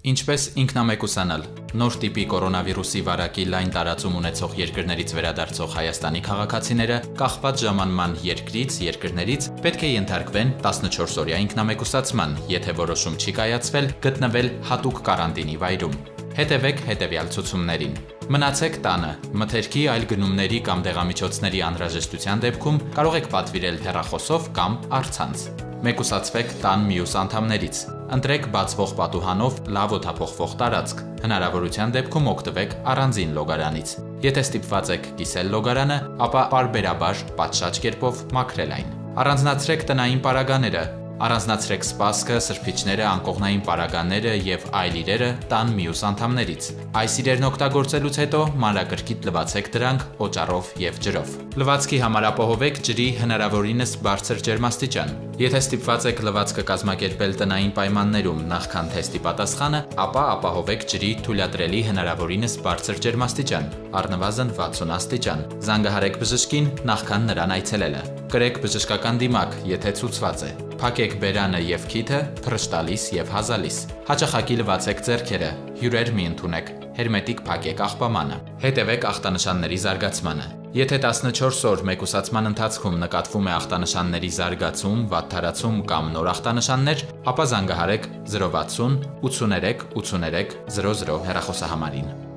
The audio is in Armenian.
Ինչպես ինքնամեկուսանալ։ Նոր տիպի կորոնավիրուսի վարակի լայն տարածում ունեցող երկրներից վերադարձող Հայաստանի քաղաքացիները կախված ժամանման երկրից, երկրներից պետք է ենթարկվեն 14-օրյա ինքնամեկուսացման, եթե որոշում չի կայացվել գտնվել հատուկ կարանտինի վայրում։ Հետևեք հետևյալ ցուցումներին։ Մնացեք տանը։ Մթերքի այլ գնումների կամ դեղամիջոցների անհրաժեշտության դեպքում կարող եք պատվիրել հեռախոսով կամ առցանց։ Մեկուսացվեք տան մյուս անդամներից։ Ընտրեք բացվող պատուհանով լավ օդափոխվող տարածք։ Հնարավորության դեպքում օգտվեք առանձին լոգարանից։ Եթե ստիպված եք կիսել լոգարանը, ապա պարբերաբար պատշաճ կերպով մաքրել այն։ Առանձնացրեք տնային պարագաները, Առանձնացրեք սպասքը, սրբիչները, անկողնային պարագաները եւ այլ իրերը տան մյուս անդամներից։ Այս իրերն օգտագործելուց հետո մանրակրկիտ լվացեք դրանք օճառով եւ ջրով։ Լվացքի համար ապահովեք ջրի հնարավորինս բարձր ջերմաստիճան։ Եթե ստիպված եք լվացքը կազմակերպել տնային պայմաններում նախքան թեստի պատասխանը, ապա ապահովեք ջրի թույլատրելի հնարավորինս բարձր ջերմաստիճան, առնվազն 60 աստիճան։ Զանգահարեք բժշկին նախքան նրան այցելելը։ Կրեք բժշկական դիմակ, եթե ցուցված է։ Փակեք բերանը եւ քիթը փրշտալիս եւ հազալիս։ Հաճախակի լվացեք ձեռքերը, հյուրեր մի ընդունեք, հերմետիկ փակեք աղբամանը։ Հետևեք ախտանշանների զարգացմանը։ Եթե 14 օր մեկուսացման ընթացքում նկատվում է ախտանշանների զարգացում, վատթարացում կամ նոր ախտանշաններ, ապա զանգահարեք 060 83 83 00 հեռախոսահամարին։